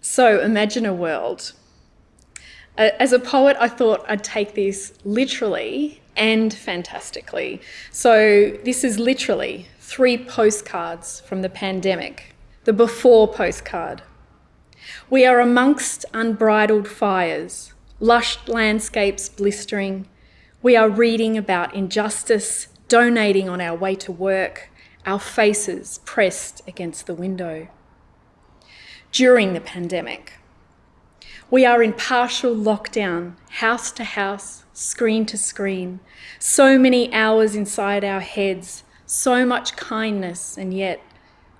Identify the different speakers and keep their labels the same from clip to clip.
Speaker 1: So imagine a world. As a poet, I thought I'd take this literally and fantastically. So this is literally three postcards from the pandemic. The before postcard. We are amongst unbridled fires, lush landscapes blistering. We are reading about injustice, donating on our way to work, our faces pressed against the window. During the pandemic, we are in partial lockdown, house to house, screen to screen, so many hours inside our heads, so much kindness, and yet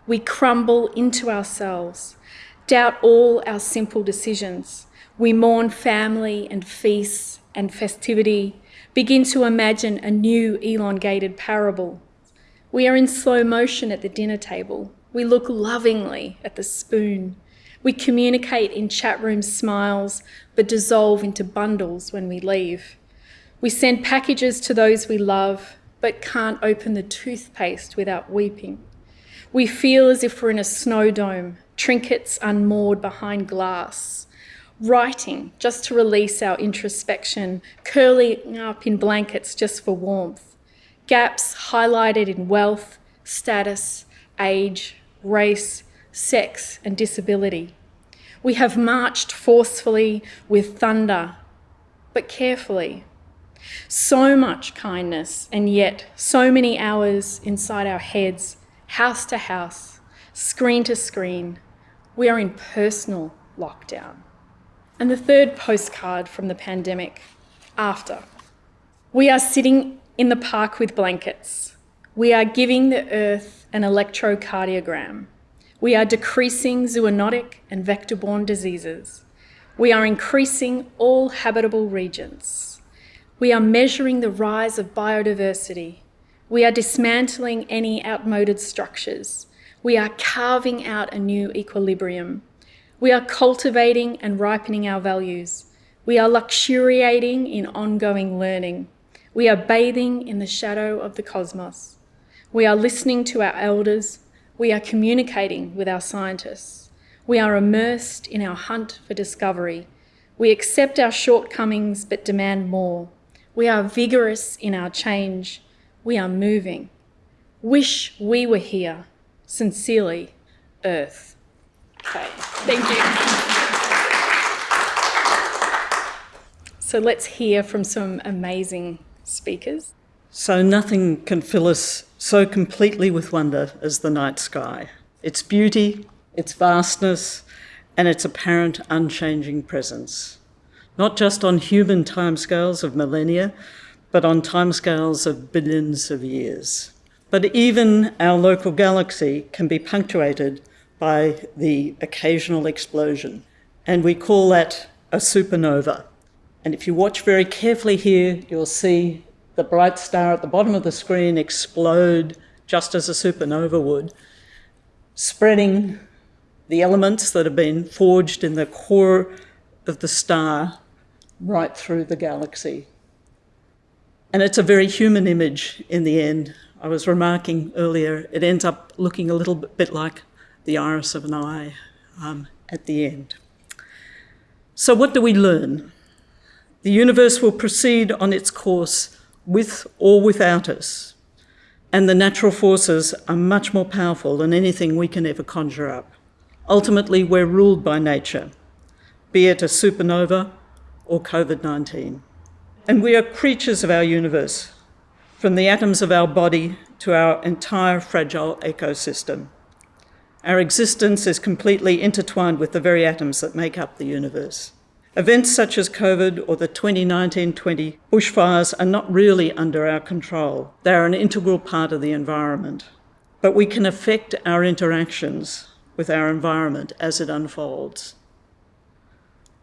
Speaker 1: we crumble into ourselves, doubt all our simple decisions. We mourn family and feasts and festivity, begin to imagine a new elongated parable. We are in slow motion at the dinner table. We look lovingly at the spoon. We communicate in chat room smiles, but dissolve into bundles when we leave. We send packages to those we love, but can't open the toothpaste without weeping. We feel as if we're in a snow dome, trinkets unmoored behind glass, writing just to release our introspection, curling up in blankets just for warmth, gaps highlighted in wealth, status, age, race, sex, and disability. We have marched forcefully with thunder, but carefully. So much kindness, and yet so many hours inside our heads, house to house, screen to screen. We are in personal lockdown. And the third postcard from the pandemic, after. We are sitting in the park with blankets. We are giving the earth an electrocardiogram. We are decreasing zoonotic and vector-borne diseases. We are increasing all habitable regions. We are measuring the rise of biodiversity. We are dismantling any outmoded structures. We are carving out a new equilibrium. We are cultivating and ripening our values. We are luxuriating in ongoing learning. We are bathing in the shadow of the cosmos. We are listening to our elders. We are communicating with our scientists. We are immersed in our hunt for discovery. We accept our shortcomings but demand more. We are vigorous in our change. We are moving. Wish we were here. Sincerely, Earth. Okay, thank you. So let's hear from some amazing speakers.
Speaker 2: So nothing can fill us so completely with wonder as the night sky. Its beauty, its vastness, and its apparent unchanging presence. Not just on human timescales of millennia, but on timescales of billions of years. But even our local galaxy can be punctuated by the occasional explosion, and we call that a supernova. And if you watch very carefully here, you'll see the bright star at the bottom of the screen explode just as a supernova would, spreading the elements that have been forged in the core of the star right through the galaxy. And it's a very human image in the end. I was remarking earlier, it ends up looking a little bit like the iris of an eye um, at the end. So what do we learn? The universe will proceed on its course with or without us, and the natural forces are much more powerful than anything we can ever conjure up. Ultimately, we're ruled by nature, be it a supernova or COVID-19. And we are creatures of our universe, from the atoms of our body to our entire fragile ecosystem. Our existence is completely intertwined with the very atoms that make up the universe. Events such as COVID or the 2019-20 bushfires are not really under our control. They are an integral part of the environment. But we can affect our interactions with our environment as it unfolds.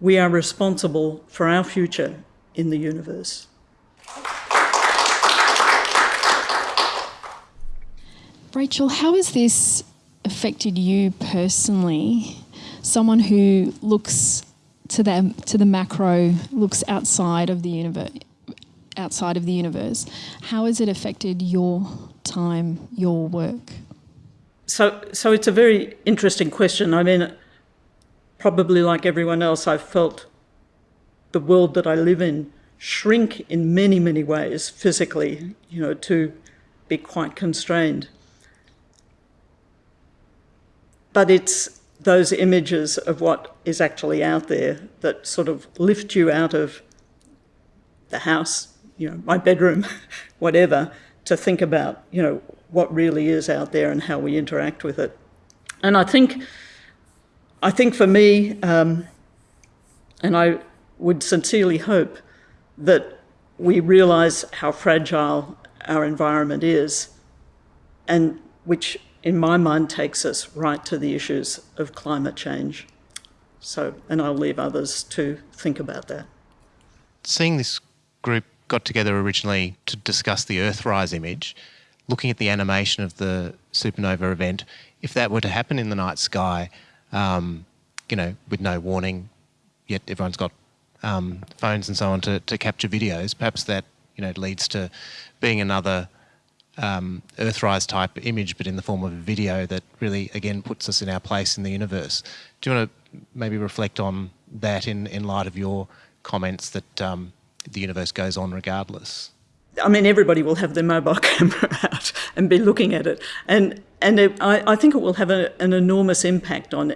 Speaker 2: We are responsible for our future in the universe.
Speaker 3: Rachel, how has this affected you personally? Someone who looks to the to the macro looks outside of the universe outside of the universe how has it affected your time your work
Speaker 2: so so it's a very interesting question i mean probably like everyone else, I've felt the world that I live in shrink in many, many ways physically, you know, to be quite constrained. But it's those images of what is actually out there that sort of lift you out of the house, you know, my bedroom, whatever, to think about, you know, what really is out there and how we interact with it. And I think, I think for me, um, and I would sincerely hope that we realise how fragile our environment is, and which in my mind takes us right to the issues of climate change. So, and I'll leave others to think about that.
Speaker 4: Seeing this group got together originally to discuss the Earthrise image, looking at the animation of the supernova event, if that were to happen in the night sky, um, you know, with no warning, yet everyone's got um, phones and so on to, to capture videos, perhaps that you know leads to being another um, Earthrise type image, but in the form of a video that really again puts us in our place in the universe. Do you want to maybe reflect on that in, in light of your comments that um, the universe goes on regardless?
Speaker 2: I mean, everybody will have their mobile camera out and be looking at it, and and it, I, I think it will have a, an enormous impact on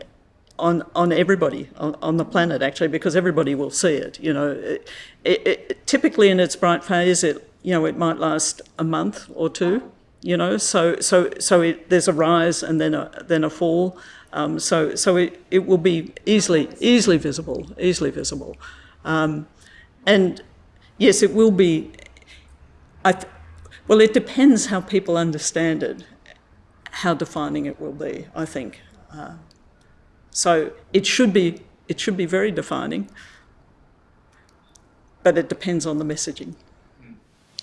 Speaker 2: on on everybody on, on, the planet actually because everybody will see it. You know, it, it, typically in its bright phase, it you know it might last a month or two. You know, so so so there's a rise and then a then a fall. Um, so so it, it will be easily easily visible, easily visible, um, and yes, it will be. I well, it depends how people understand it, how defining it will be. I think. Uh, so it should be it should be very defining, but it depends on the messaging.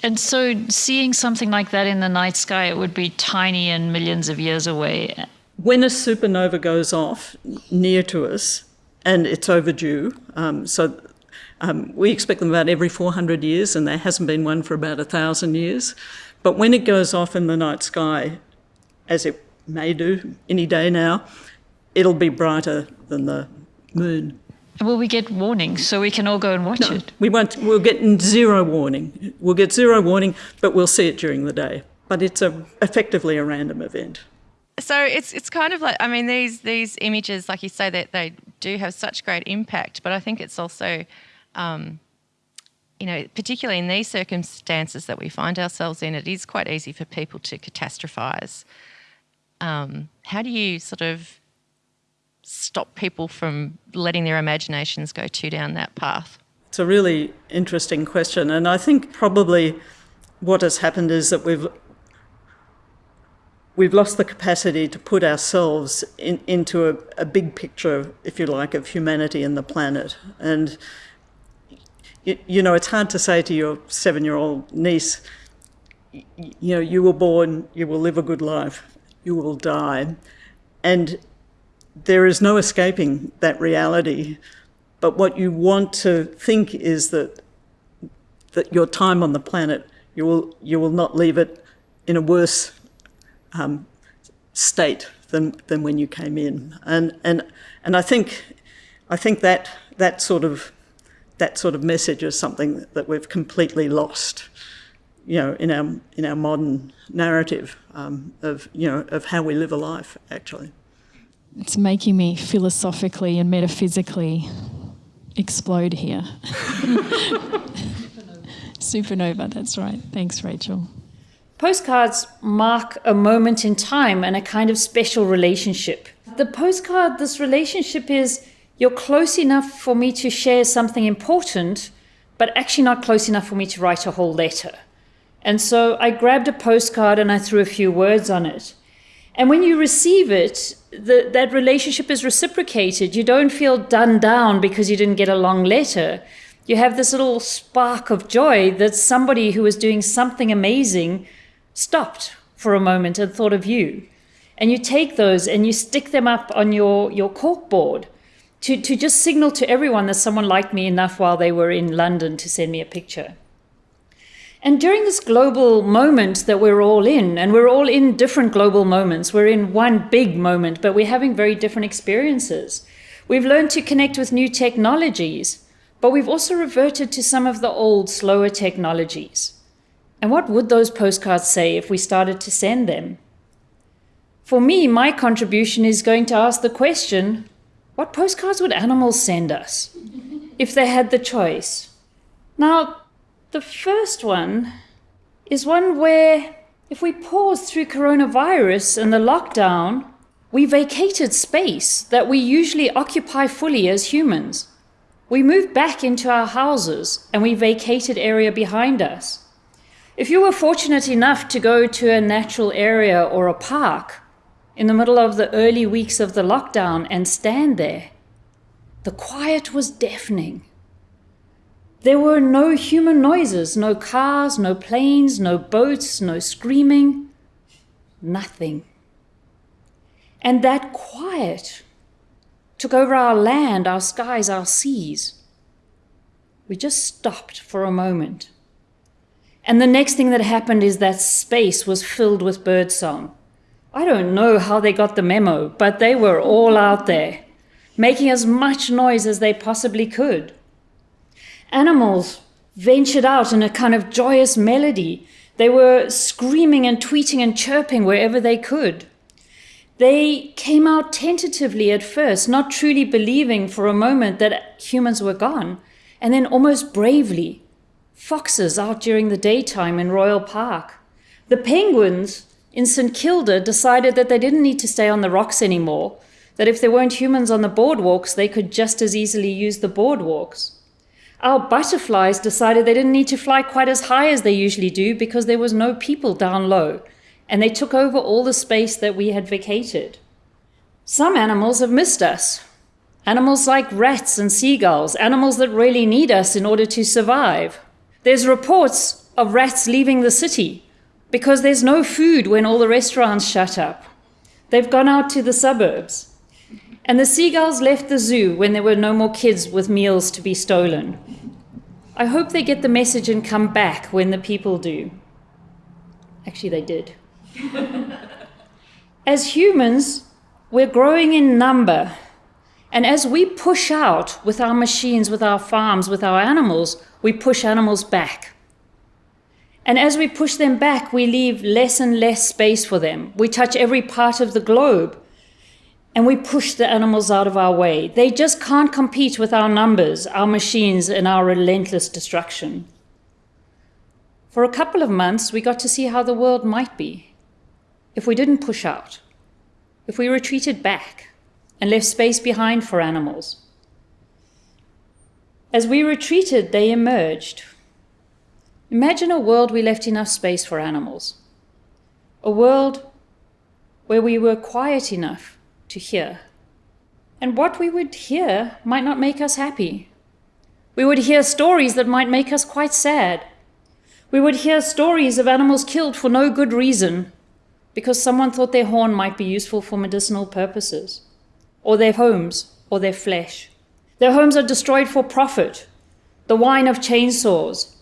Speaker 5: And so, seeing something like that in the night sky, it would be tiny and millions of years away.
Speaker 2: When a supernova goes off near to us, and it's overdue, um, so um, we expect them about every 400 years, and there hasn't been one for about a thousand years. But when it goes off in the night sky, as it may do any day now, it'll be brighter than the moon.
Speaker 5: Will we get warnings so we can all go and watch
Speaker 2: no,
Speaker 5: it?
Speaker 2: We won't. We'll get zero warning. We'll get zero warning, but we'll see it during the day. But it's a, effectively a random event.
Speaker 6: So it's it's kind of like I mean these these images, like you say, that they do have such great impact. But I think it's also, um, you know, particularly in these circumstances that we find ourselves in, it is quite easy for people to catastrophize. Um, how do you sort of stop people from letting their imaginations go too down that path?
Speaker 2: It's a really interesting question, and I think probably what has happened is that we've we've lost the capacity to put ourselves in, into a, a, big picture, if you like, of humanity and the planet. And you, you know, it's hard to say to your seven-year-old niece, you know, you were born, you will live a good life, you will die, and there is no escaping that reality. But what you want to think is that that your time on the planet, you will you will not leave it in a worse um, state than than when you came in. And and and I think I think that that sort of that sort of message is something that we've completely lost. You know, in our in our modern narrative um, of you know of how we live a life, actually
Speaker 3: it's making me philosophically and metaphysically explode here. Supernova, that's right. Thanks, Rachel.
Speaker 7: Postcards mark a moment in time and a kind of special relationship. The postcard, this relationship is you're close enough for me to share something important, but actually not close enough for me to write a whole letter. And so I grabbed a postcard and I threw a few words on it. And when you receive it, the, that relationship is reciprocated. You don't feel done down because you didn't get a long letter. You have this little spark of joy that somebody who was doing something amazing stopped for a moment and thought of you. And you take those and you stick them up on your, your cork board to, to just signal to everyone that someone liked me enough while they were in London to send me a picture. And during this global moment that we're all in, and we're all in different global moments, we're in one big moment, but we're having very different experiences. We've learned to connect with new technologies, but we've also reverted to some of the old, slower technologies. And what would those postcards say if we started to send them? For me, my contribution is going to ask the question what postcards would animals send us if they had the choice? Now, the first one is one where if we pause through coronavirus and the lockdown, we vacated space that we usually occupy fully as humans. We moved back into our houses and we vacated area behind us. If you were fortunate enough to go to a natural area or a park in the middle of the early weeks of the lockdown and stand there, the quiet was deafening. There were no human noises, no cars, no planes, no boats, no screaming, nothing. And that quiet took over our land, our skies, our seas. We just stopped for a moment. And the next thing that happened is that space was filled with birdsong. I don't know how they got the memo, but they were all out there, making as much noise as they possibly could. Animals ventured out in a kind of joyous melody. They were screaming and tweeting and chirping wherever they could. They came out tentatively at first, not truly believing for a moment that humans were gone, and then almost bravely. Foxes out during the daytime in Royal Park. The penguins in St Kilda decided that they didn't need to stay on the rocks anymore, that if there weren't humans on the boardwalks, they could just as easily use the boardwalks. Our butterflies decided they didn't need to fly quite as high as they usually do because there was no people down low and they took over all the space that we had vacated. Some animals have missed us. Animals like rats and seagulls, animals that really need us in order to survive. There's reports of rats leaving the city because there's no food when all the restaurants shut up. They've gone out to the suburbs. And the seagulls left the zoo when there were no more kids with meals to be stolen. I hope they get the message and come back when the people do. Actually, they did. as humans, we're growing in number. And as we push out with our machines, with our farms, with our animals, we push animals back. And as we push them back, we leave less and less space for them. We touch every part of the globe and we push the animals out of our way. They just can't compete with our numbers, our machines, and our relentless destruction. For a couple of months, we got to see how the world might be if we didn't push out, if we retreated back and left space behind for animals. As we retreated, they emerged. Imagine a world we left enough space for animals, a world where we were quiet enough to hear. And what we would hear might not make us happy. We would hear stories that might make us quite sad. We would hear stories of animals killed for no good reason, because someone thought their horn might be useful for medicinal purposes, or their homes, or their flesh. Their homes are destroyed for profit. The whine of chainsaws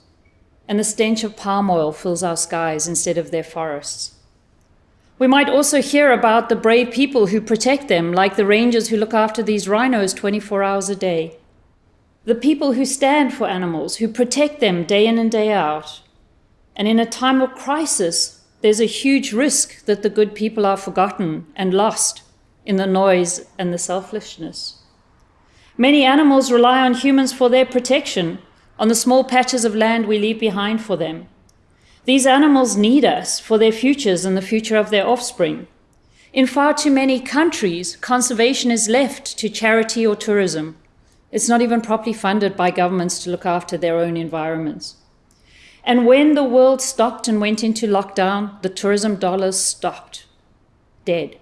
Speaker 7: and the stench of palm oil fills our skies instead of their forests. We might also hear about the brave people who protect them, like the rangers who look after these rhinos 24 hours a day. The people who stand for animals, who protect them day in and day out. And in a time of crisis, there's a huge risk that the good people are forgotten and lost in the noise and the selfishness. Many animals rely on humans for their protection, on the small patches of land we leave behind for them. These animals need us for their futures and the future of their offspring. In far too many countries, conservation is left to charity or tourism. It's not even properly funded by governments to look after their own environments. And when the world stopped and went into lockdown, the tourism dollars stopped, dead.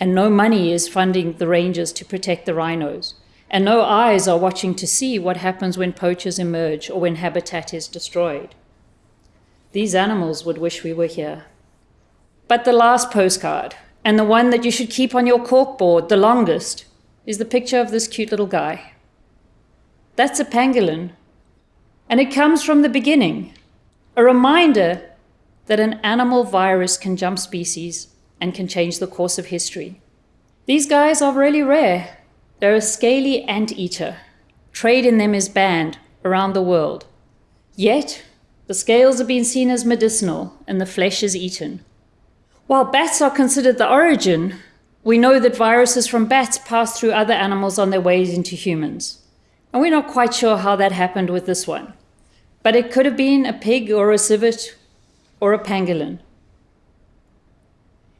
Speaker 7: And no money is funding the rangers to protect the rhinos. And no eyes are watching to see what happens when poachers emerge or when habitat is destroyed. These animals would wish we were here. But the last postcard, and the one that you should keep on your corkboard the longest, is the picture of this cute little guy. That's a pangolin. And it comes from the beginning, a reminder that an animal virus can jump species and can change the course of history. These guys are really rare, They're a scaly anteater. Trade in them is banned around the world. Yet, the scales are being seen as medicinal and the flesh is eaten. While bats are considered the origin, we know that viruses from bats pass through other animals on their ways into humans. And we're not quite sure how that happened with this one. But it could have been a pig or a civet or a pangolin.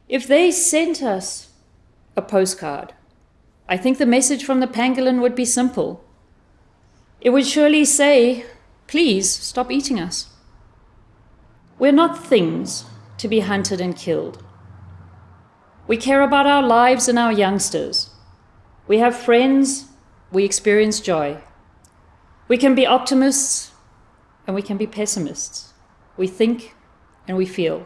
Speaker 7: If they sent us a postcard, I think the message from the pangolin would be simple. It would surely say, please stop eating us. We're not things to be hunted and killed. We care about our lives and our youngsters. We have friends, we experience joy. We can be optimists and we can be pessimists. We think and we feel.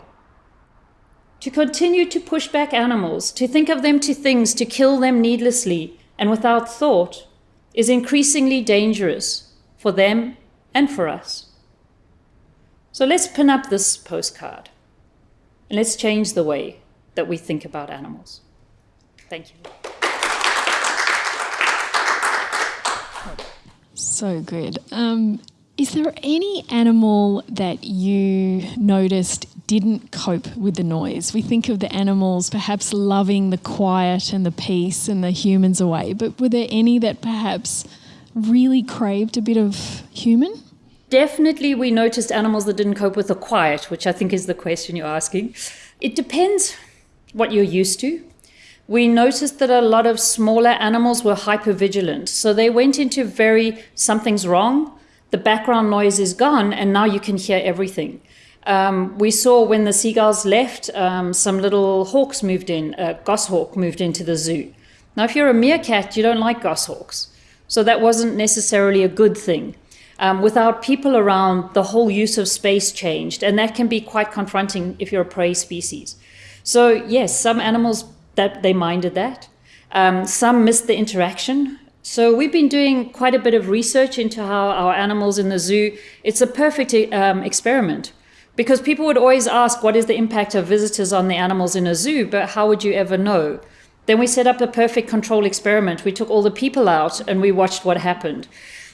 Speaker 7: To continue to push back animals, to think of them to things, to kill them needlessly and without thought, is increasingly dangerous for them and for us. So let's pin up this postcard and let's change the way that we think about animals. Thank you.
Speaker 3: So good. Um, is there any animal that you noticed didn't cope with the noise? We think of the animals perhaps loving the quiet and the peace and the humans away, but were there any that perhaps really craved a bit of human?
Speaker 7: Definitely, we noticed animals that didn't cope with the quiet, which I think is the question you're asking. It depends what you're used to. We noticed that a lot of smaller animals were hypervigilant. So they went into very something's wrong, the background noise is gone, and now you can hear everything. Um, we saw when the seagulls left, um, some little hawks moved in, a goshawk moved into the zoo. Now, if you're a meerkat, you don't like goshawks. So that wasn't necessarily a good thing. Um, without people around, the whole use of space changed, and that can be quite confronting if you're a prey species. So yes, some animals that they minded that. Um, some missed the interaction. So we've been doing quite a bit of research into how our animals in the zoo, it's a perfect um, experiment. Because people would always ask, what is the impact of visitors on the animals in a zoo? But how would you ever know? Then we set up a perfect control experiment. We took all the people out and we watched what happened.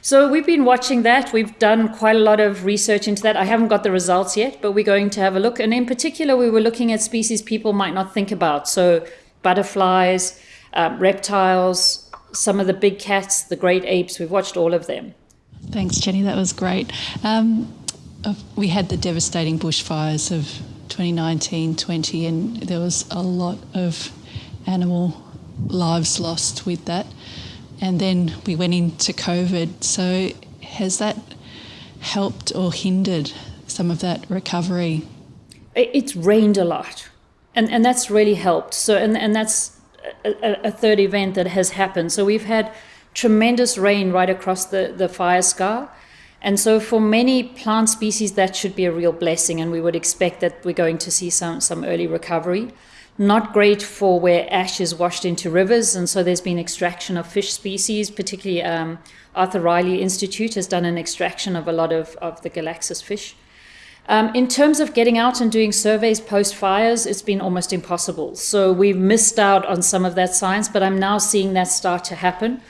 Speaker 7: So we've been watching that. We've done quite a lot of research into that. I haven't got the results yet, but we're going to have a look. And in particular, we were looking at species people might not think about. So butterflies, uh, reptiles, some of the big cats, the great apes. We've watched all of them.
Speaker 8: Thanks, Jenny. That was great. Um, we had the devastating bushfires of 2019 20, and there was a lot of animal lives lost with that. And then we went into COVID. So, has that helped or hindered some of that recovery?
Speaker 7: It's rained a lot, and, and that's really helped. So, and, and that's a, a, third event that has happened. So we've had tremendous rain right across the, the fire scar. And so for many plant species, that should be a real blessing. And we would expect that we're going to see some, some early recovery. Not great for where ash is washed into rivers. And so there's been extraction of fish species, particularly um, Arthur Rylah Institute has done an extraction of a lot of, of the Galaxias fish. Um, in terms of getting out and doing surveys post fires, it's been almost impossible. So we've missed out on some of that science, but I'm now seeing that start to happen.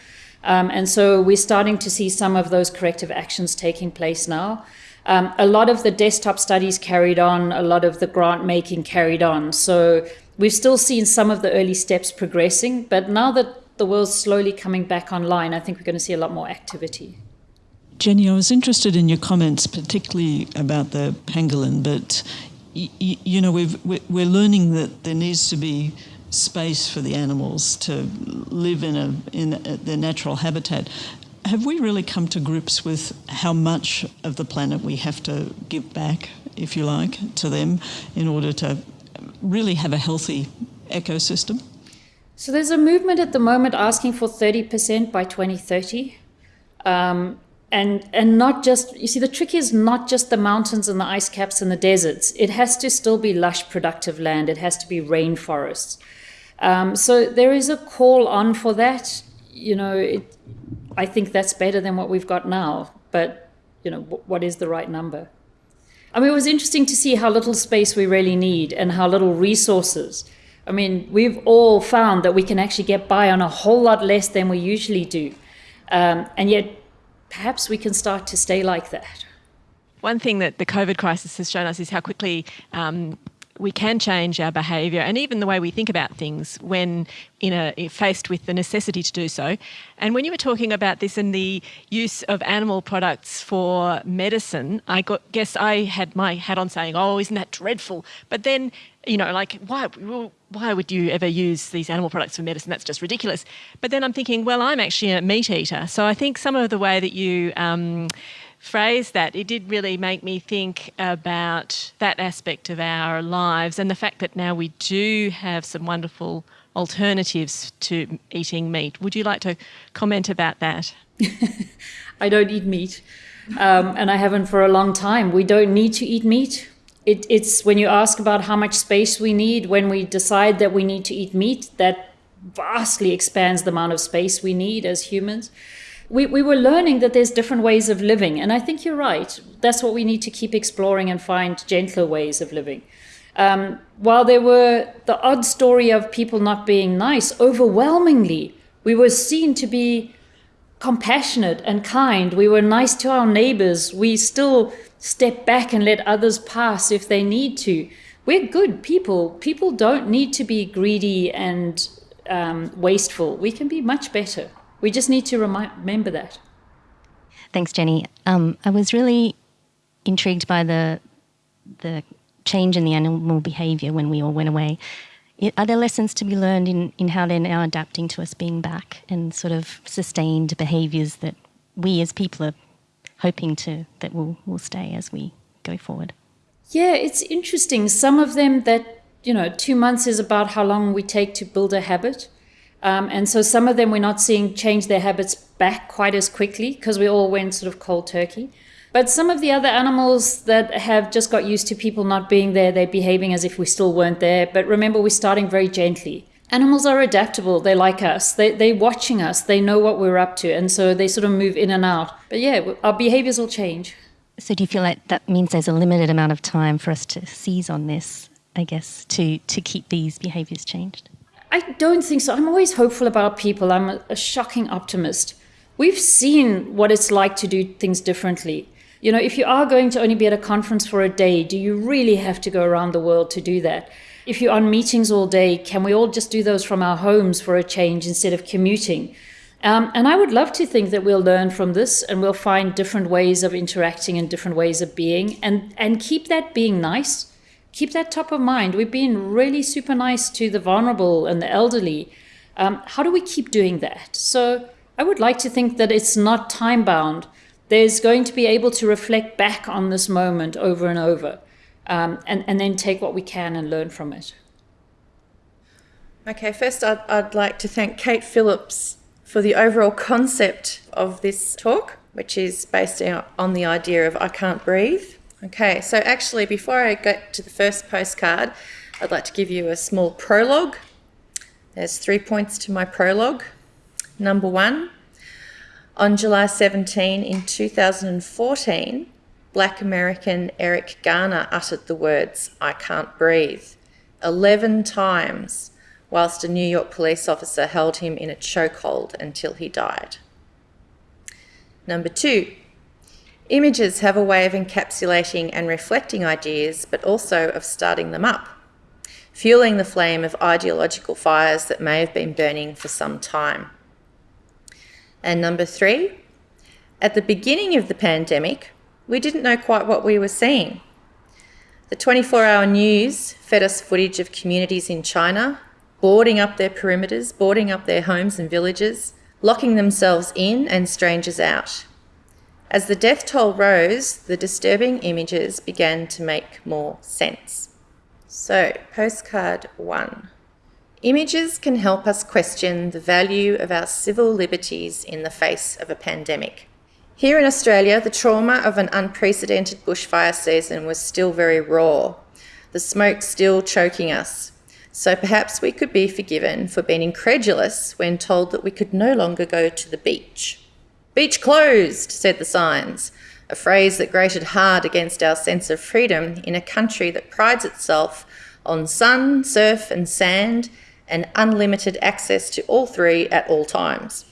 Speaker 7: Um, and so we're starting to see some of those corrective actions taking place now. Um, a lot of the desktop studies carried on, a lot of the grant making carried on. So we've still seen some of the early steps progressing, but now that the world's slowly coming back online, I think we're going to see a lot more activity.
Speaker 2: Jenny, I was interested in your comments, particularly about the pangolin, but y- y- you know, we we're learning that there needs to be space for the animals to live in a in a, their natural habitat. Have we really come to grips with how much of the planet we have to give back, if you like, to them in order to really have a healthy ecosystem?
Speaker 7: So there's a movement at the moment asking for 30% by 2030. Um, and and not just you see the trick is not just the mountains and the ice caps and the deserts. It has to still be lush productive land. It has to be rainforests. Um, so there is a call on for that. You know it, i think that's better than what we've got now. But you know what is the right number i mean it was interesting to see how little space we really need and how little resources I mean, we've all found that we can actually get by on a whole lot less than we usually do. Um, and yet, perhaps we can start to stay like that.
Speaker 9: One thing that the COVID crisis has shown us is how quickly um, we can change our behaviour and even the way we think about things when in a, faced with the necessity to do so. And when you were talking about this and the use of animal products for medicine, I got, guess I had my hat on saying, "Oh, isn't that dreadful?" But then, you know, like why? why would you ever use these animal products for medicine? That's just ridiculous. But then I'm thinking, well, I'm actually a meat eater, so I think some of the way that you um, phrase that, it did really make me think about that aspect of our lives and the fact that now we do have some wonderful alternatives to eating meat. Would you like to comment about that?
Speaker 7: I don't eat meat, um, and I haven't for a long time. We don't need to eat meat. It, it's when you ask about how much space we need when we decide that we need to eat meat, that vastly expands the amount of space we need as humans we, we were learning that there's different ways of living. And I think you're right. That's what we need to keep exploring and find gentler ways of living. Um, while there were the odd story of people not being nice, overwhelmingly, we were seen to be compassionate and kind. We were nice to our neighbors. We still step back and let others pass if they need to. We're good people. People don't need to be greedy and um, wasteful. We can be much better. We just need to remind, remember that.
Speaker 10: Thanks, Jenny. Um, I was really intrigued by the the change in the animal behaviour when we all went away. Are there lessons to be learned in, in how they're now adapting to us being back and sort of sustained behaviours that we as people are hoping to that will will stay as we go forward?
Speaker 7: Yeah, it's interesting. Some of them that you know, two months is about how long we take to build a habit. Um, and so some of them we're not seeing change their habits back quite as quickly because we all went sort of cold turkey. But some of the other animals that have just got used to people not being there, they're behaving as if we still weren't there. But remember, we're starting very gently. Animals are adaptable. They're like us. They, they're watching us. They know what we're up to. And so they sort of move in and out. But yeah, our behaviors will change.
Speaker 10: So do you feel like that means there's a limited amount of time for us to seize on this, I guess, to, to keep these behaviors changed?
Speaker 7: I don't think so. I'm always hopeful about people. I'm a, a shocking optimist. We've seen what it's like to do things differently. You know, if you are going to only be at a conference for a day, do you really have to go around the world to do that? If you're on meetings all day, can we all just do those from our homes for a change instead of commuting? Um, and I would love to think that we'll learn from this and we'll find different ways of interacting and different ways of being and, and keep that being nice keep that top of mind. We've been really super nice to the vulnerable and the elderly. Um, how do we keep doing that? So I would like to think that it's not time bound. There's going to be able to reflect back on this moment over and over um, and, and then take what we can and learn from it.
Speaker 11: Okay, first I'd, I'd like to thank Kate Phillips for the overall concept of this talk, which is based on the idea of I can't breathe. Okay, so actually, before I get to the first postcard, I'd like to give you a small prologue. There's three points to my prologue. Number one, on July 17 in 2014, black American Eric Garner uttered the words, I can't breathe, 11 times, whilst a New York police officer held him in a chokehold until he died. Number two, Images have a way of encapsulating and reflecting ideas, but also of starting them up, fueling the flame of ideological fires that may have been burning for some time. And number three, at the beginning of the pandemic, we didn't know quite what we were seeing. The 24 hour news fed us footage of communities in China boarding up their perimeters, boarding up their homes and villages, locking themselves in and strangers out. As the death toll rose, the disturbing images began to make more sense. So, postcard one. Images can help us question the value of our civil liberties in the face of a pandemic. Here in Australia, the trauma of an unprecedented bushfire season was still very raw, the smoke still choking us. So perhaps we could be forgiven for being incredulous when told that we could no longer go to the beach. Beach closed, said the signs, a phrase that grated hard against our sense of freedom in a country that prides itself on sun, surf, and sand, and unlimited access to all three at all times.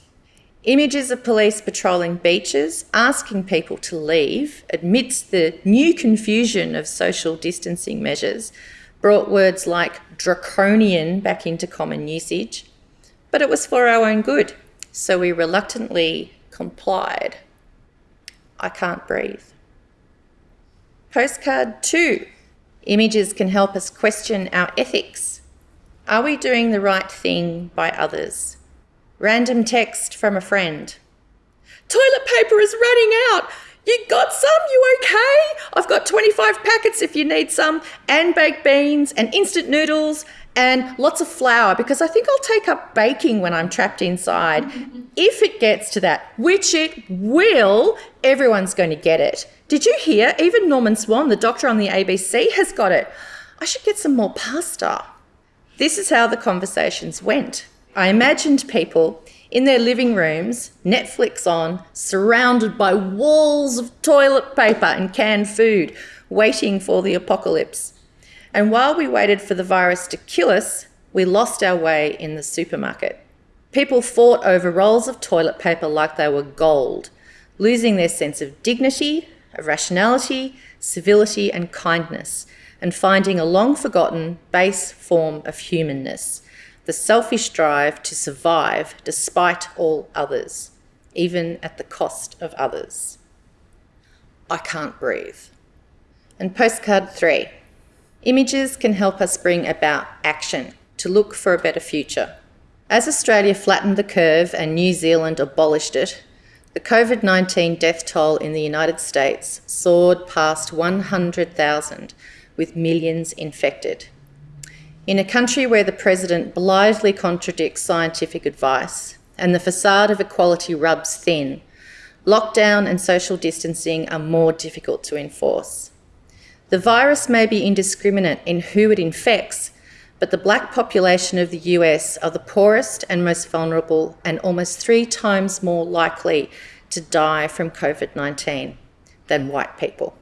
Speaker 11: Images of police patrolling beaches, asking people to leave amidst the new confusion of social distancing measures, brought words like draconian back into common usage. But it was for our own good, so we reluctantly complied. I can't breathe. Postcard two. Images can help us question our ethics. Are we doing the right thing by others? Random text from a friend. Toilet paper is running out. You got some? You okay? I've got 25 packets if you need some, and baked beans, and instant noodles, and lots of flour because I think I'll take up baking when I'm trapped inside. if it gets to that, which it will, everyone's going to get it. Did you hear? Even Norman Swan, the doctor on the ABC, has got it. I should get some more pasta. This is how the conversations went. I imagined people in their living rooms, Netflix on, surrounded by walls of toilet paper and canned food, waiting for the apocalypse. And while we waited for the virus to kill us, we lost our way in the supermarket. People fought over rolls of toilet paper like they were gold, losing their sense of dignity, of rationality, civility, and kindness, and finding a long forgotten base form of humanness the selfish drive to survive despite all others, even at the cost of others. I can't breathe. And postcard three images can help us bring about action to look for a better future. As Australia flattened the curve and New Zealand abolished it, the COVID 19 death toll in the United States soared past 100,000, with millions infected. In a country where the President blithely contradicts scientific advice and the facade of equality rubs thin, lockdown and social distancing are more difficult to enforce. The virus may be indiscriminate in who it infects, but the black population of the US are the poorest and most vulnerable and almost three times more likely to die from COVID 19 than white people.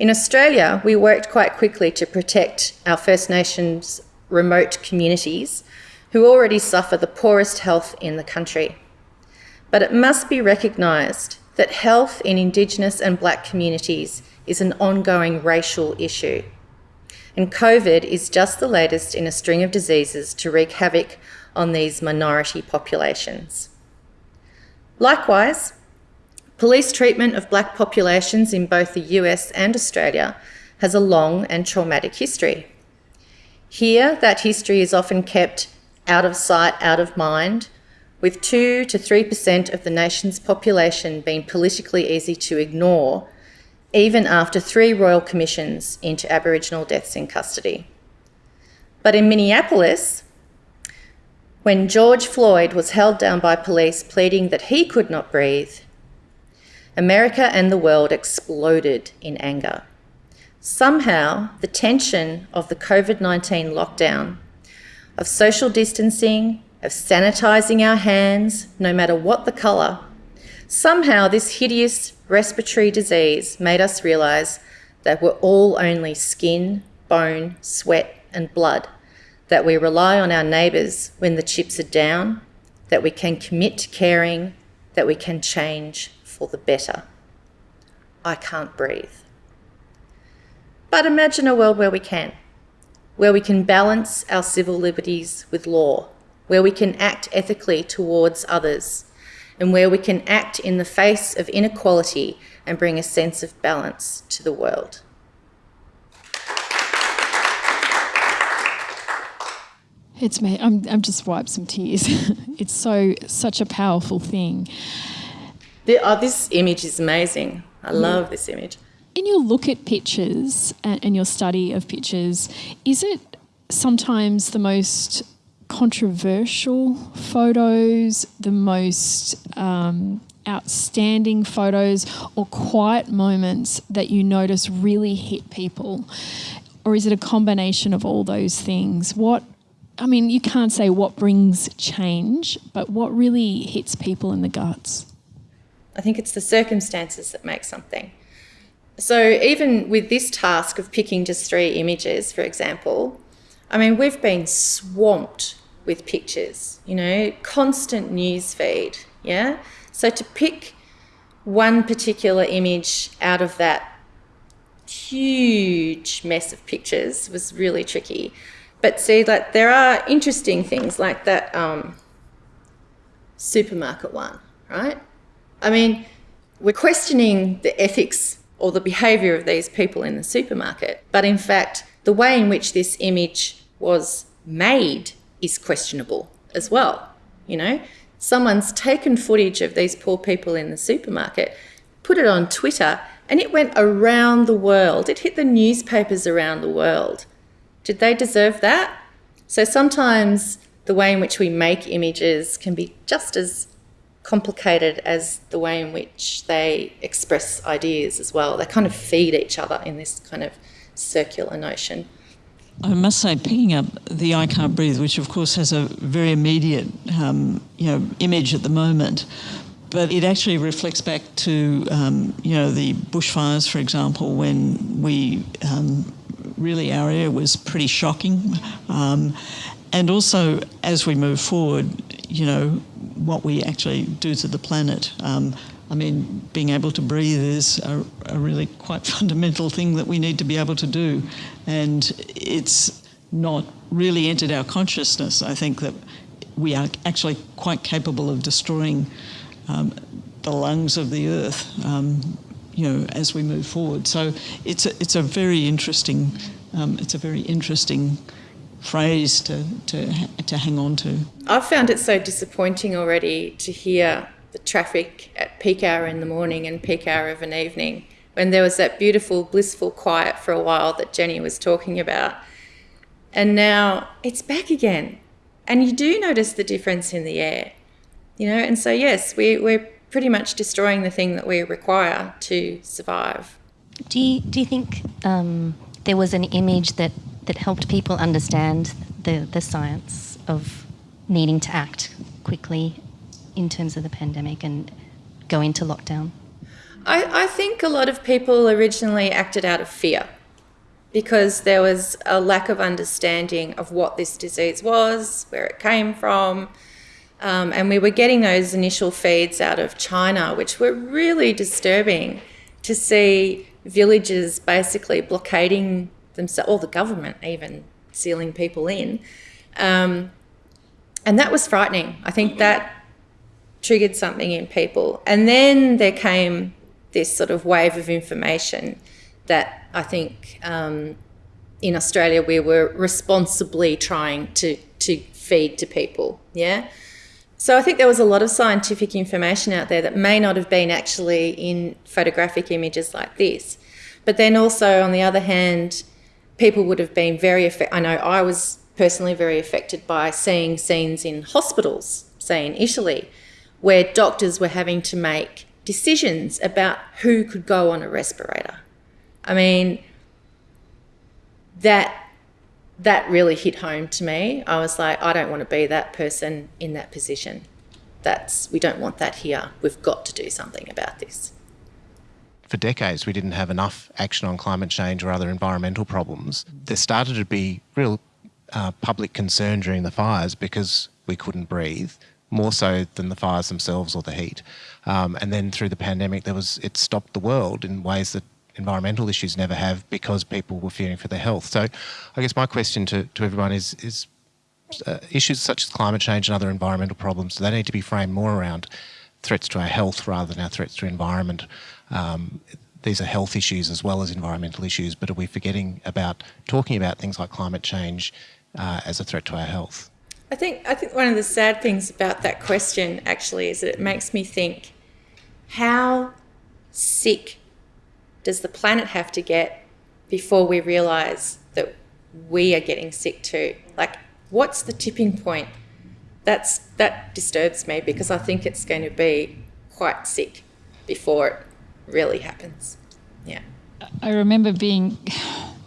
Speaker 11: In Australia, we worked quite quickly to protect our First Nations remote communities who already suffer the poorest health in the country. But it must be recognised that health in Indigenous and Black communities is an ongoing racial issue. And COVID is just the latest in a string of diseases to wreak havoc on these minority populations. Likewise, Police treatment of black populations in both the US and Australia has a long and traumatic history. Here, that history is often kept out of sight, out of mind, with 2 to 3% of the nation's population being politically easy to ignore, even after three royal commissions into Aboriginal deaths in custody. But in Minneapolis, when George Floyd was held down by police pleading that he could not breathe, America and the world exploded in anger. Somehow, the tension of the COVID 19 lockdown, of social distancing, of sanitising our hands, no matter what the colour, somehow this hideous respiratory disease made us realise that we're all only skin, bone, sweat, and blood, that we rely on our neighbours when the chips are down, that we can commit to caring, that we can change for the better. I can't breathe. But imagine a world where we can, where we can balance our civil liberties with law, where we can act ethically towards others, and where we can act in the face of inequality and bring a sense of balance to the world.
Speaker 3: It's me. I'm, I'm just wiped some tears. it's so such a powerful thing.
Speaker 11: The, oh, this image is amazing. I love this image.
Speaker 3: In your look at pictures and, and your study of pictures, is it sometimes the most controversial photos, the most um, outstanding photos, or quiet moments that you notice really hit people? Or is it a combination of all those things? What I mean, you can't say what brings change, but what really hits people in the guts?
Speaker 11: I think it's the circumstances that make something. So even with this task of picking just three images, for example, I mean, we've been swamped with pictures, you know, constant news feed, yeah? So to pick one particular image out of that huge mess of pictures was really tricky. But see, like there are interesting things like that um, supermarket one, right? I mean, we're questioning the ethics or the behaviour of these people in the supermarket, but in fact, the way in which this image was made is questionable as well. You know, someone's taken footage of these poor people in the supermarket, put it on Twitter, and it went around the world. It hit the newspapers around the world. Did they deserve that? So sometimes the way in which we make images can be just as complicated as the way in which they express ideas as well. They kind of feed each other in this kind of circular notion.
Speaker 2: I must say, picking up the I Can't Breathe, which of course has a very immediate um, you know, image at the moment, but it actually reflects back to um, you know the bushfires, for example, when we um, really our area was pretty shocking, um, and also as we move forward, you know what we actually do to the planet. Um, I mean, being able to breathe is a, a really quite fundamental thing that we need to be able to do, and it's not really entered our consciousness. I think that we are actually quite capable of destroying um, the lungs of the earth, um, you know, as we move forward. So it's a, it's a very interesting, um, it's a very interesting phrase to, to, to hang on to.
Speaker 11: I've found it so disappointing already to hear the traffic at peak hour in the morning and peak hour of an evening when there was that beautiful, blissful quiet for a while that Jenny was talking about. And now it's back again. And you do notice the difference in the air you know and so yes we, we're pretty much destroying the thing that we require to survive
Speaker 10: do you, do you think um, there was an image that, that helped people understand the, the science of needing to act quickly in terms of the pandemic and go into lockdown?
Speaker 11: I, I think a lot of people originally acted out of fear because there was a lack of understanding of what this disease was, where it came from, um, and we were getting those initial feeds out of China, which were really disturbing to see villages basically blockading themselves, or the government even sealing people in. Um, and that was frightening. I think that triggered something in people. And then there came this sort of wave of information that I think um, in Australia we were responsibly trying to, to feed to people. Yeah. So I think there was a lot of scientific information out there that may not have been actually in photographic images like this. But then also, on the other hand, people would have been very affected. I know I was personally very affected by seeing scenes in hospitals, say in Italy, where doctors were having to make decisions about who could go on a respirator. I mean, that that really hit home to me. I was like, I don't want to be that person in that position. That's we don't want that here. We've got to do something about this.
Speaker 4: For decades, we didn't have enough action on climate change or other environmental problems. There started to be real uh, public concern during the fires because we couldn't breathe, more so than the fires themselves or the heat. Um, and then through the pandemic, there was it stopped the world in ways that environmental issues never have because people were fearing for their health. So I guess my question to, to everyone is, is uh, issues such as climate change and other environmental problems, they need to be framed more around threats to our health rather than our threats to environment. Um, these are health issues as well as environmental issues, but are we forgetting about talking about things like climate change uh, as a threat to our health?
Speaker 11: I think I think one of the sad things about that question actually is that it makes me think how sick does the planet have to get before we realize that we are getting sick too? Like, what's the tipping point? That's that disturbs me because I think it's going to be quite sick before it really happens. Yeah.
Speaker 7: I remember being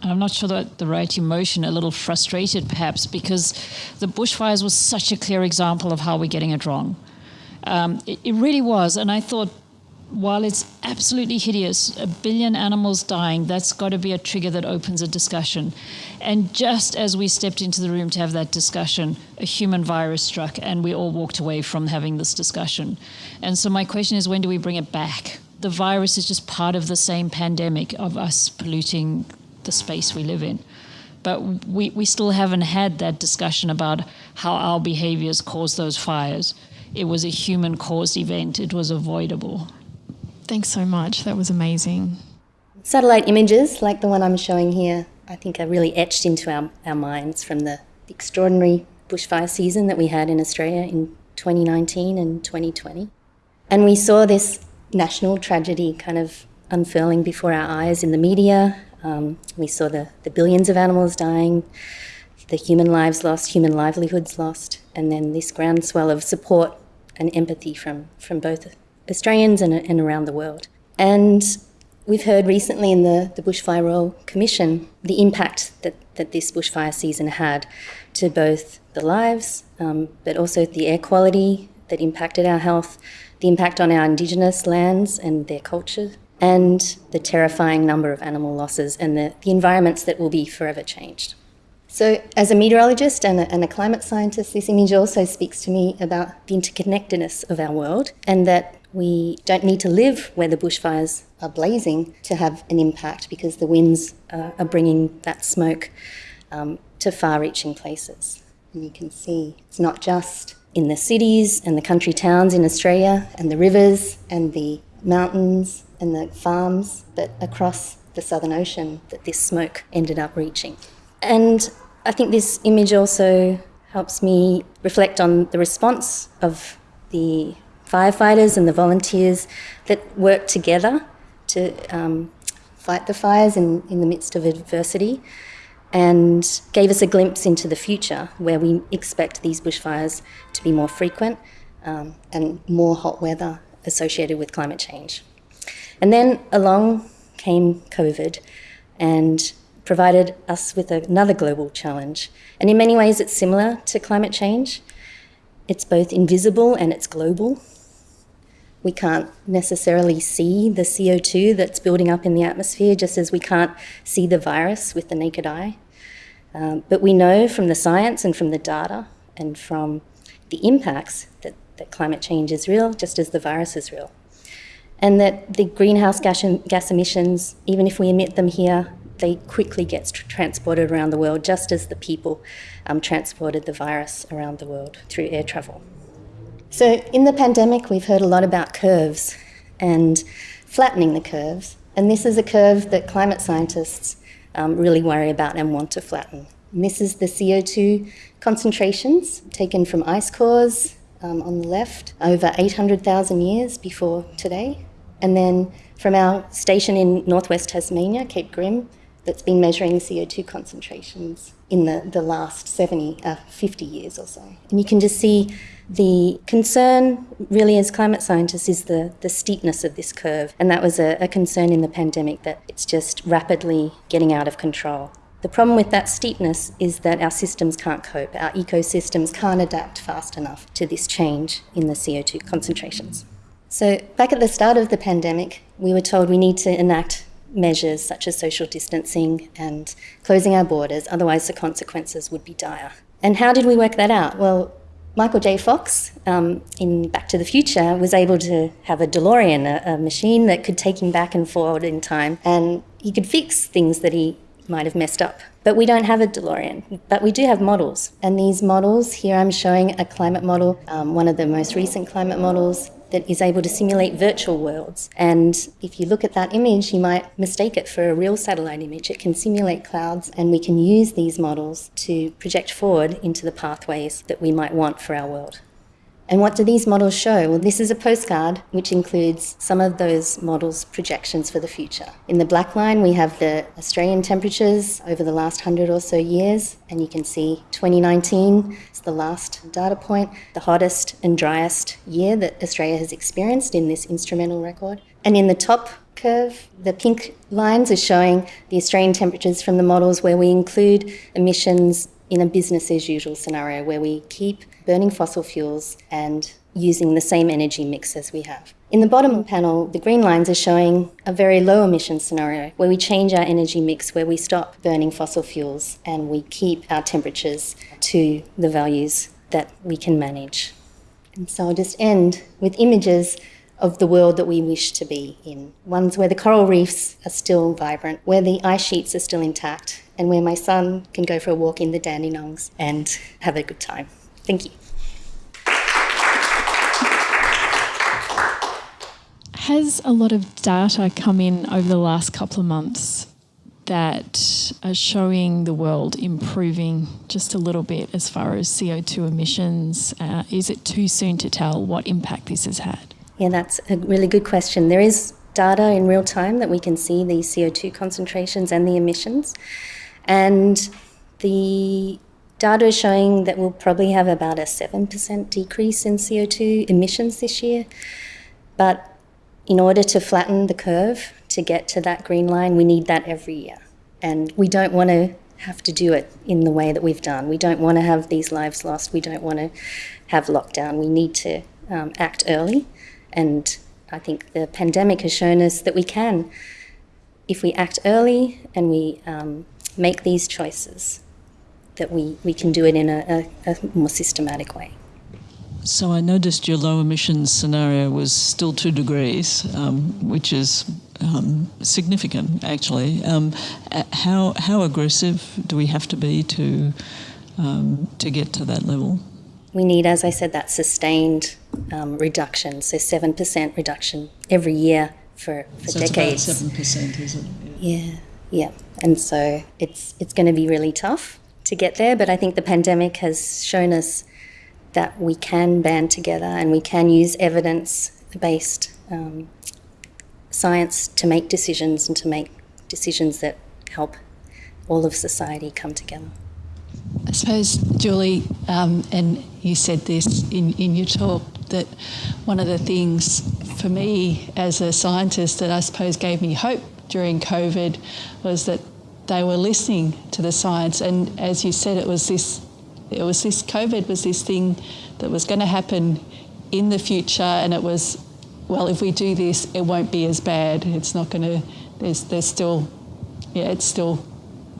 Speaker 7: I'm not sure that the right emotion, a little frustrated perhaps, because the bushfires was such a clear example of how we're getting it wrong. Um, it, it, really was. And I thought
Speaker 5: while it's absolutely hideous, a billion animals dying, that's got to be a trigger that opens a discussion. And just as we stepped into the room to have that discussion, a human virus struck, and we all walked away from having this discussion. And so, my question is when do we bring it back? The virus is just part of the same pandemic of us polluting the space we live in. But we, we still haven't had that discussion about how our behaviors cause those fires. It was a human caused event, it was avoidable.
Speaker 3: Thanks so much. That was amazing.
Speaker 10: Satellite images, like the one I'm showing here, I think are really etched into our, our minds from the extraordinary bushfire season that we had in Australia in 2019 and 2020. And we saw this national tragedy kind of unfurling before our eyes in the media. Um, we saw the, the billions of animals dying, the human lives lost, human livelihoods lost, and then this groundswell of support and empathy from, from both Australians and, and around the world. And we've heard recently in the, the Bushfire Royal Commission the impact that, that this bushfire season had to both the lives, um, but also the air quality that impacted our health, the impact on our Indigenous lands and their culture, and the terrifying number of animal losses and the, the environments that will be forever changed. So, as a meteorologist and a, and a, climate scientist, this image also speaks to me about the interconnectedness of our world and that we don't need to live where the bushfires are blazing to have an impact because the winds uh, are bringing that smoke um, to far reaching places. And you can see it's not just in the cities and the country towns in Australia and the rivers and the mountains and the farms, but across the Southern Ocean that this smoke ended up reaching. And I think this image also helps me reflect on the response of the firefighters and the volunteers that work together to um, fight the fires in, in the midst of adversity and gave us a glimpse into the future where we expect these bushfires to be more frequent um, and more hot weather associated with climate change. And then along came COVID and provided us with another global challenge. And in many ways, it's similar to climate change. It's both invisible and it's global. We can't necessarily see the CO2 that's building up in the atmosphere, just as we can't see the virus with the naked eye. Um, but we know from the science and from the data and from the impacts that, that climate change is real, just as the virus is real. And that the greenhouse gas, gas emissions, even if we emit them here, they quickly get transported around the world, just as the people um, transported the virus around the world through air travel. So, in the pandemic, we've heard a lot about curves and flattening the curves. And this is a curve that climate scientists um, really worry about and want to flatten. This is the CO2 concentrations taken from ice cores um, on the left over 800,000 years before today. And then from our station in northwest Tasmania, Cape Grim, that's been measuring CO2 concentrations in the, the last 70, uh, 50 years or so. And you can just see the concern, really, as climate scientists, is the, the steepness of this curve. And that was a, a concern in the pandemic that it's just rapidly getting out of control. The problem with that steepness is that our systems can't cope, our ecosystems can't adapt fast enough to this change in the CO2 concentrations. So, back at the start of the pandemic, we were told we need to enact measures such as social distancing and closing our borders, otherwise, the consequences would be dire. And how did we work that out? Well, Michael J. Fox um, in Back to the Future was able to have a DeLorean, a, a, machine that could take him back and forward in time, and he could fix things that he might have messed up. But we don't have a DeLorean, but we do have models. And these models, here I'm showing a climate model, um, one of the most recent climate models that is able to simulate virtual worlds. And if you look at that image, you might mistake it for a real satellite image. It can simulate clouds, and we can use these models to project forward into the pathways that we might want for our world. And what do these models show? Well, this is a postcard which includes some of those models' projections for the future. In the black line, we have the Australian temperatures over the last hundred or so years, and you can see 2019 is the last data point, the hottest and driest year that Australia has experienced in this instrumental record. And in the top curve, the pink lines are showing the Australian temperatures from the models where we include emissions in a business as usual scenario where we keep burning fossil fuels and using the same energy mix as we have. In the bottom panel, the green lines are showing a very low emission scenario where we change our energy mix, where we stop burning fossil fuels and we keep our temperatures to the values that we can manage. And so I'll just end with images of the world that we wish to be in. Ones where the coral reefs are still vibrant, where the ice sheets are still intact, and where my son can go for a walk in the Dandenongs and have a good time. Thank you.
Speaker 3: Has a lot of data come in over the last couple of months that are showing the world improving just a little bit as far as CO2 emissions? Uh, is it too soon to tell what impact this has had?
Speaker 10: Yeah, that's a really good question. There is data in real time that we can see the CO2 concentrations and the emissions. And the data is showing that we'll probably have about a 7% decrease in CO2 emissions this year. But in order to flatten the curve to get to that green line, we need that every year. And we don't want to have to do it in the way that we've done. We don't want to have these lives lost. We don't want to have lockdown. We need to um, act early. And I think the pandemic has shown us that we can, if we act early and we um, make these choices, that we, we can do it in a, a, a more systematic way.
Speaker 12: So I noticed your low emissions scenario was still two degrees, um, which is um, significant actually. Um, how how aggressive do we have to be to um, to get to that level?
Speaker 10: We need, as I said, that sustained um, reduction. So seven percent reduction every year for, for
Speaker 12: so
Speaker 10: decades.
Speaker 12: seven percent, is it?
Speaker 10: Yeah. yeah, yeah. And so it's it's going to be really tough to get there. But I think the pandemic has shown us that we can band together and we can use evidence based um, science to make decisions and to make decisions that help all of society come together.
Speaker 8: I suppose, Julie, um, and you said this in, in your talk, that one of the things for me as a scientist that I suppose gave me hope during COVID was that they were listening to the science. And as you said, it was this it was this COVID was this thing that was going to happen in the future, and it was, well, if we do this, it won't be as bad. It's not going to. There's there's still, yeah, it's still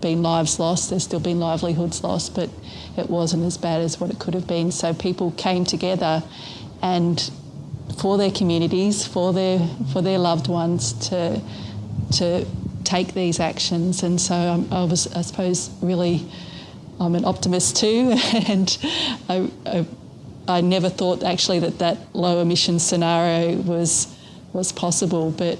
Speaker 8: been lives lost. There's still been livelihoods lost, but it wasn't as bad as what it could have been. So people came together, and for their communities, for their for their loved ones to to take these actions. And so um, I was, I suppose, really I'm an optimist too, and I, I, I, never thought actually that that low emission scenario was was possible. But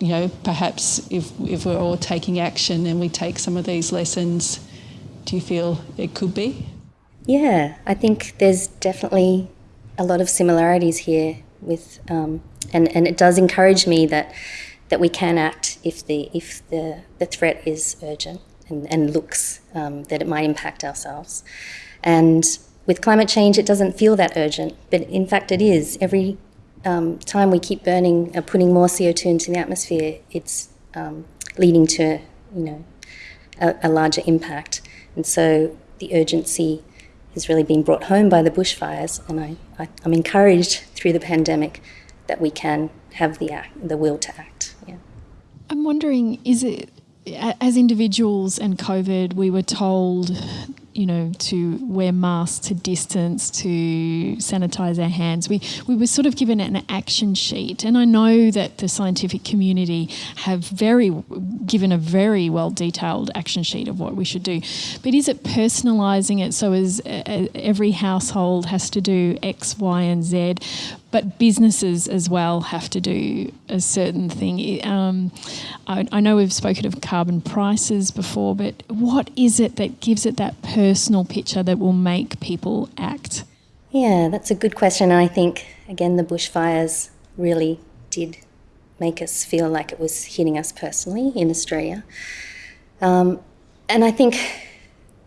Speaker 8: you know, perhaps if if we're all taking action and we take some of these lessons, do you feel it could be?
Speaker 10: Yeah, I think there's definitely a lot of similarities here with, um, and and it does encourage me that that we can act if the if the the threat is urgent and, and looks um, that it might impact ourselves. And with climate change, it doesn't feel that urgent, but in fact, it is. Every um, time we keep burning, uh, putting more CO2 into the atmosphere, it's um, leading to, you know, a, a, larger impact. And so the urgency has really been brought home by the bushfires, and I, I, am encouraged through the pandemic that we can have the act, the will to act. Yeah.
Speaker 3: I'm wondering, is it as individuals and COVID, we were told, you know, to wear masks, to distance, to sanitize our hands. We we were sort of given an action sheet, and I know that the scientific community have very given a very well detailed action sheet of what we should do. But is it personalising it so as uh, every household has to do X, Y, and Z? But businesses as well have to do a certain thing. Um, I, I, know we've spoken of carbon prices before, but what is it that gives it that personal picture that will make people act?
Speaker 10: Yeah, that's a good question. I think, again, the bushfires really did make us feel like it was hitting us personally in Australia. Um, and I think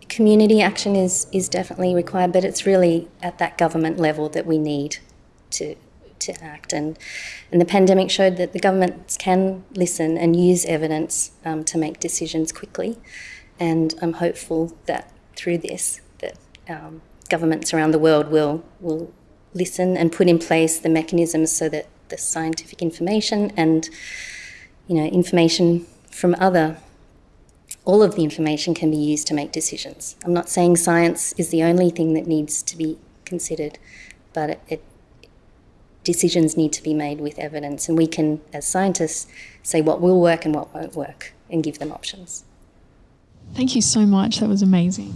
Speaker 10: community action is, is definitely required, but it's really at that government level that we need to to act. And, and the pandemic showed that the governments can listen and use evidence um, to make decisions quickly. And I'm hopeful that through this, that um, governments around the world will will listen and put in place the mechanisms so that the scientific information and you know information from other all of the information can be used to make decisions. I'm not saying science is the only thing that needs to be considered, but it, it, decisions need to be made with evidence, and we can, as scientists, say what will work and what won't work and give them options.
Speaker 3: Thank you so much. That was amazing.